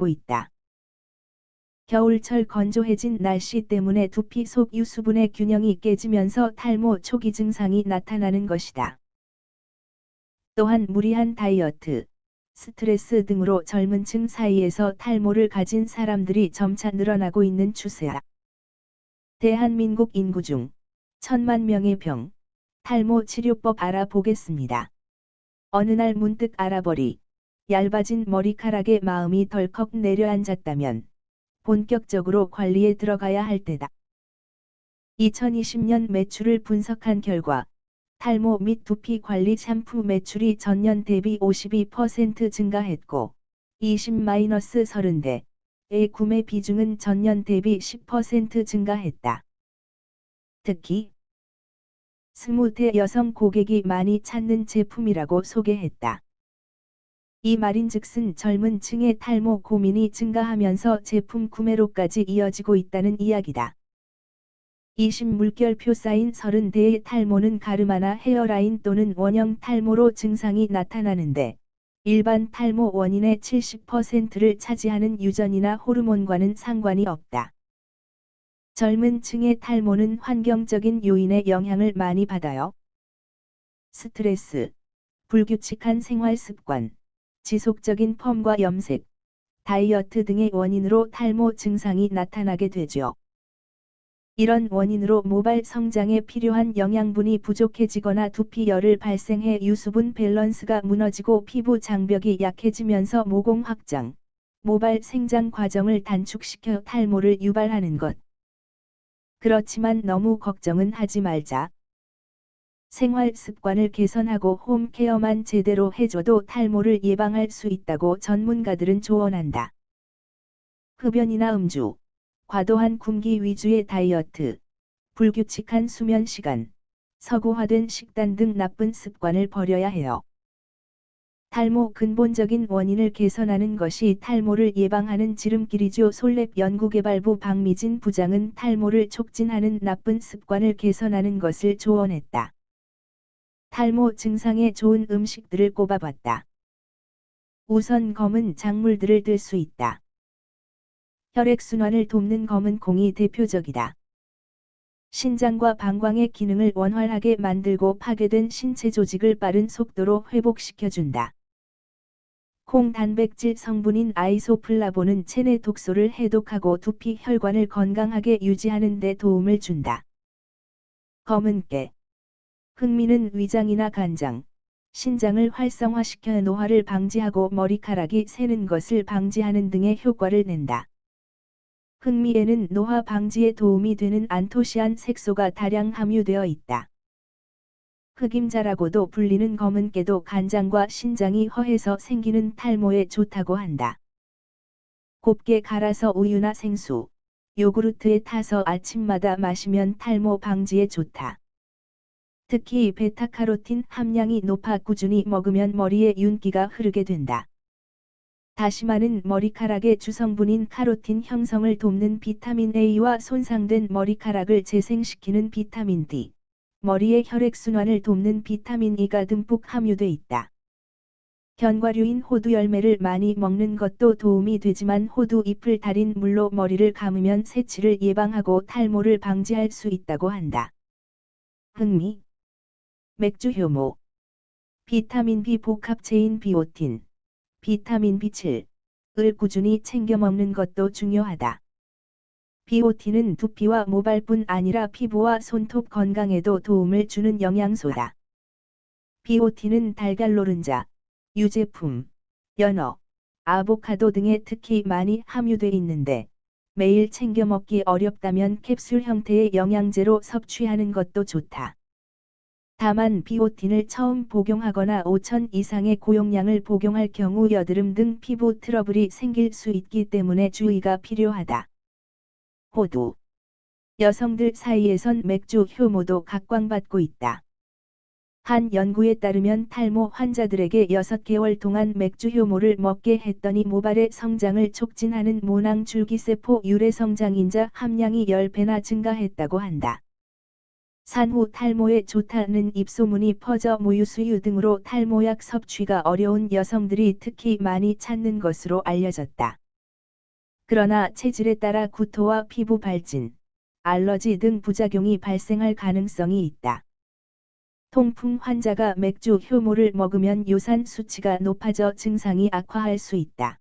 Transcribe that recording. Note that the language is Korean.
받고 있다. 겨울철 건조해진 날씨 때문에 두피 속 유수분의 균형이 깨지면서 탈모 초기 증상이 나타나는 것이다. 또한 무리한 다이어트, 스트레스 등으로 젊은 층 사이에서 탈모를 가진 사람들이 점차 늘어나고 있는 추세야. 대한민국 인구 중 천만 명의 병, 탈모 치료법 알아보겠습니다. 어느 날 문득 알아버리, 얇아진 머리카락에 마음이 덜컥 내려앉았다면 본격적으로 관리에 들어가야 할 때다. 2020년 매출을 분석한 결과 탈모 및 두피 관리 샴푸 매출이 전년 대비 52% 증가했고 20-30대의 구매 비중은 전년 대비 10% 증가했다. 특히 20대 여성 고객이 많이 찾는 제품이라고 소개했다. 이 말인즉슨 젊은 층의 탈모 고민이 증가하면서 제품 구매로까지 이어지고 있다는 이야기다. 20물결표 쌓인 30대의 탈모는 가르마나 헤어라인 또는 원형 탈모로 증상이 나타나는데 일반 탈모 원인의 70%를 차지하는 유전이나 호르몬과는 상관이 없다. 젊은 층의 탈모는 환경적인 요인의 영향을 많이 받아요. 스트레스, 불규칙한 생활 습관, 지속적인 펌과 염색, 다이어트 등의 원인으로 탈모 증상이 나타나게 되죠. 이런 원인으로 모발 성장에 필요한 영양분이 부족해지거나 두피열을 발생해 유수분 밸런스가 무너지고 피부 장벽이 약해지면서 모공 확장, 모발 생장 과정을 단축시켜 탈모를 유발하는 것. 그렇지만 너무 걱정은 하지 말자. 생활 습관을 개선하고 홈케어만 제대로 해줘도 탈모를 예방할 수 있다고 전문가들은 조언한다. 흡연이나 음주, 과도한 굶기 위주의 다이어트, 불규칙한 수면 시간, 서구화된 식단 등 나쁜 습관을 버려야 해요. 탈모 근본적인 원인을 개선하는 것이 탈모를 예방하는 지름길이죠. 솔랩 연구개발부 박미진 부장은 탈모를 촉진하는 나쁜 습관을 개선하는 것을 조언했다. 탈모 증상에 좋은 음식들을 꼽아봤다. 우선 검은 작물들을 들 수 있다. 혈액순환을 돕는 검은 콩이 대표적이다. 신장과 방광의 기능을 원활하게 만들고 파괴된 신체 조직을 빠른 속도로 회복시켜준다. 콩 단백질 성분인 아이소플라본은 체내 독소를 해독하고 두피 혈관을 건강하게 유지하는 데 도움을 준다. 검은 깨 흑미는 위장이나 간장, 신장을 활성화시켜 노화를 방지하고 머리카락이 새는 것을 방지하는 등의 효과를 낸다. 흑미에는 노화 방지에 도움이 되는 안토시안 색소가 다량 함유되어 있다. 흑임자라고도 불리는 검은 깨도 간장과 신장이 허해서 생기는 탈모에 좋다고 한다. 곱게 갈아서 우유나 생수, 요구르트에 타서 아침마다 마시면 탈모 방지에 좋다. 특히 베타카로틴 함량이 높아 꾸준히 먹으면 머리에 윤기가 흐르게 된다. 다시마는 머리카락의 주성분인 카로틴 형성을 돕는 비타민 A와 손상된 머리카락을 재생시키는 비타민 D, 머리의 혈액순환을 돕는 비타민 E가 듬뿍 함유돼 있다. 견과류인 호두 열매를 많이 먹는 것도 도움이 되지만 호두 잎을 달인 물로 머리를 감으면 새치를 예방하고 탈모를 방지할 수 있다고 한다. 흥미 맥주 효모 비타민 B 복합체인 비오틴, 비타민 B7을 꾸준히 챙겨 먹는 것도 중요하다. 비오틴은 두피와 모발뿐 아니라 피부와 손톱 건강에도 도움을 주는 영양소다. 비오틴은 달걀 노른자, 유제품, 연어, 아보카도 등에 특히 많이 함유돼 있는데 매일 챙겨 먹기 어렵다면 캡슐 형태의 영양제로 섭취하는 것도 좋다. 다만 비오틴을 처음 복용하거나 5천 이상의 고용량을 복용할 경우 여드름 등 피부 트러블이 생길 수 있기 때문에 주의가 필요하다. 호두 여성들 사이에선 맥주 효모도 각광받고 있다. 한 연구에 따르면 탈모 환자들에게 6개월 동안 맥주 효모를 먹게 했더니 모발의 성장을 촉진하는 모낭 줄기세포 유래 성장인자 함량이 10배나 증가했다고 한다. 산후 탈모에 좋다는 입소문이 퍼져 모유수유 등으로 탈모약 섭취가 어려운 여성들이 특히 많이 찾는 것으로 알려졌다. 그러나 체질에 따라 구토와 피부 발진, 알러지 등 부작용이 발생할 가능성이 있다. 통풍 환자가 맥주 효모를 먹으면 요산 수치가 높아져 증상이 악화할 수 있다.